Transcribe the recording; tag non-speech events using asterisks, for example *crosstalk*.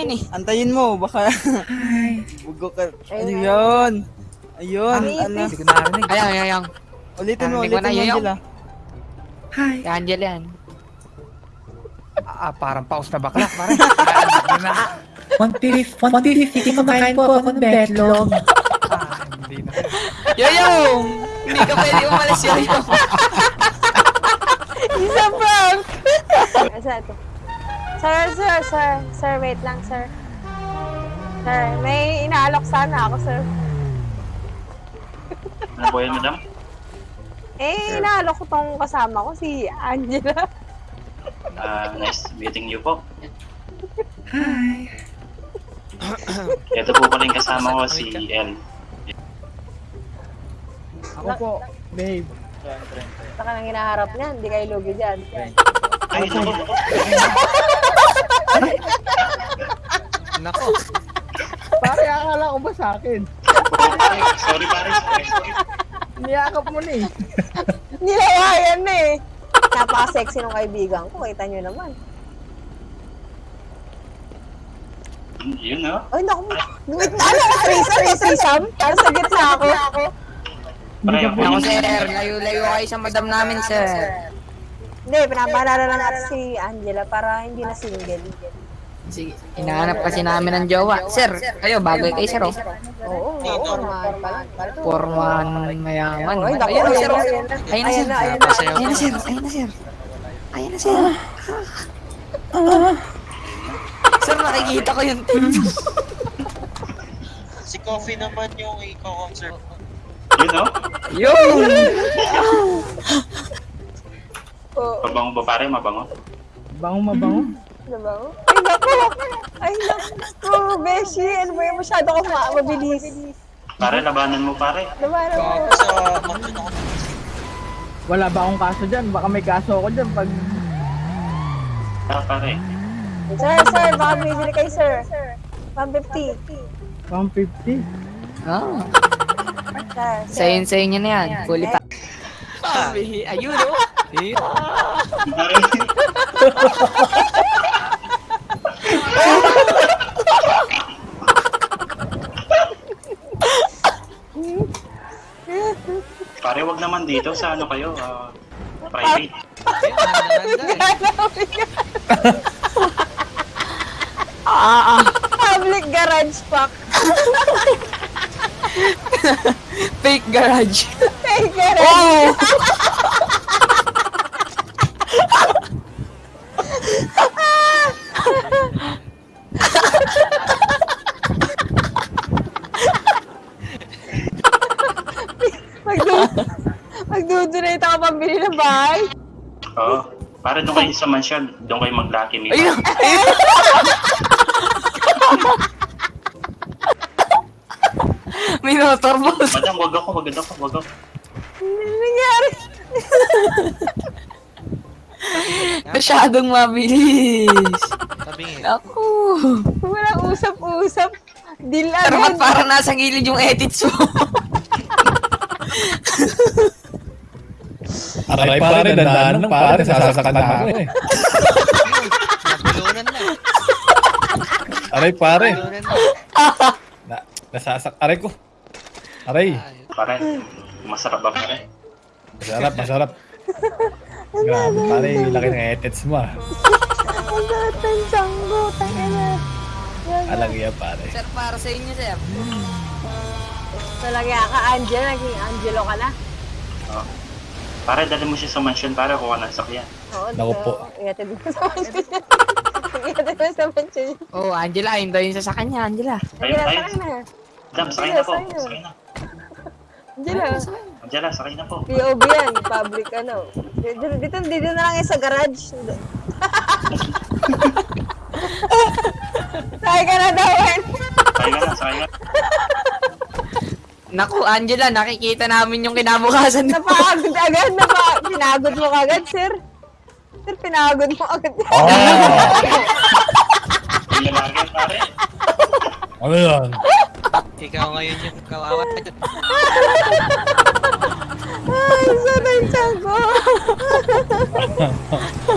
namin eh. Antayin mo, baka *laughs* Hi. Huwag ka. Ano Ayun. yun? Ayun, Ang ano. Hindi ko narinig. Ayan, ayan, ayan. Ulitin mo, ulitin mo. Angela. Hi. Si Angel yan. Ah, parang paus na bakla, *laughs* pare. na. 150, 150, kumakain po ako ng betlog. Ah, hindi na. Yoyo! Hindi ka pwede umalis, Yoyo. *laughs* Isa prank! Asa ito? Sir, sir, sir. Sir, wait lang, sir. Sir, may inaalok sana ako, sir. Ano po yan, madam? Eh, inaalok ko tong kasama ko, si Angela. Ah, nice meeting you po. Hi. Ito po pala yung kasama ko, si El. Ako po, babe. Saka nang hinaharap niya, hindi kayo lugi dyan. Ay, ito po. *laughs* *laughs* Nako. Pare, akala ko ba sa akin? Sorry, pare. Sorry, sorry. Niyakap mo na eh. Nilawayan na eh. Napaka-sexy ng kaibigan ko, kita nyo naman. Yun, no? Ay, naku, wait, ano, threesome, threesome? Para sa gitna ako. Pare, ako sir. Layo-layo kayo sa madam namin, sir. Hindi, pinapaalala lang natin si Angela para hindi na single. Sige, hinahanap kasi namin ng jowa. Sir, kayo, bago kay sir, oh. Oo, oo, formal pa lang. Porman mayaman. Ay, naku, Ayun, ayun sir. oh. ayun na. Sir. Ayun na. Ayun sir. Ayun na, sir. Ayun na, sir. Sir, nakikita ko yung team. Si Coffee naman yung i-concert. Yun, no? Yun! Oo, Mabango ba, pare? Mabango? Bango mabango. diba? Ay, naku! Ay, naku, Beshi! Ano ba yung masyado ko ma- mabilis? Pare, labanan mo, pare. Ano mo? Wala ba akong kaso dyan? Baka may kaso ako dyan pag... Ah, pare. Sir, sir, baka bibili kayo, sir. 150. 150. Ah, Sir, sir. sayin sayin niya na yan. Fully pa. Sabi, ayun, oh. Pare. Pare, wag naman dito sa ano kayo, ah, private. Public garage pack. Fake garage. Fake garage. Oh! Magdudonate ako pambili ng bahay. Oo. Pare, doon kayo sa mansion, doon kayo mag-lucky me. Ayun! Motor boss. Madam, wag ako, wag ako, wag ako. Ano nangyari? Masyadong mabilis. Ako. Walang usap-usap. Deal Pero agad. parang nasa gilid yung edits mo? Aray pare, dandaan lang pare, sasaktan na ako eh. Nabulunan na. Aray pare, na. na, nasasak, aray ko. Aray, Pare, masarap ba pare? masarap, masarap. Grabe pare, laki ng etets mo ah. Ang lahat ng tiyanggo. Tangina. Alang iya pare. Sir, para sa inyo, sir. Talaga ka, Angel. Naging Angelo ka na. Oo. Pare, dali mo siya sa mansion para kuha ng sakyan. Oo, Naku po. Ihatid mo sa mansion. Ihatid mo sa mansion. Oh, Angela, yun daw yung sa kanya, Angela. Ayun, Angela, ayun. sakay na. Madam, sakay na po. Sakay na. Angela. Angela, sakay na po. POV yan. Public ano. Dito, dito, dito na lang yan sa garage. *laughs* Sakay ka na daw, Wen. Sakay ka na, sakay na. Naku, Angela, nakikita namin yung kinabukasan mo. Napagod agad. Napa, pinagod mo agad, sir. Sir, pinagod mo agad. Oh, *laughs* ano yan? Ikaw ngayon yung kawawa. Ay, sarang tiyan ko. *laughs*